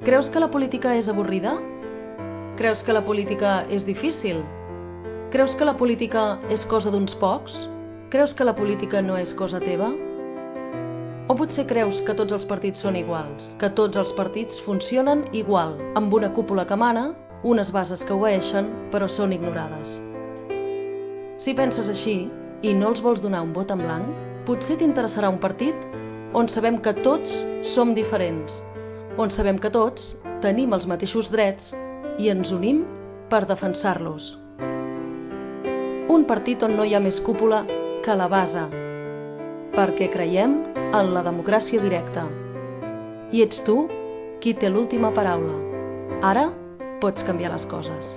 Creus que la política és avorrida? Creus que la política és difícil? Creus que la política és cosa d'uns pocs? Creus que la política no és cosa teva? O potser creus que tots els partits són iguals, que tots els partits funcionen igual, amb una cúpula que mana, unes bases que obeeixen, però són ignorades. Si penses així i no els vols donar un vot en blanc, potser t'interessarà un partit on sabem que tots som diferents, on sabem que tots tenim els mateixos drets i ens unim per defensar-los. Un partit on no hi ha més cúpula que la base, perquè creiem en la democràcia directa. I ets tu qui té l'última paraula. Ara pots canviar les coses.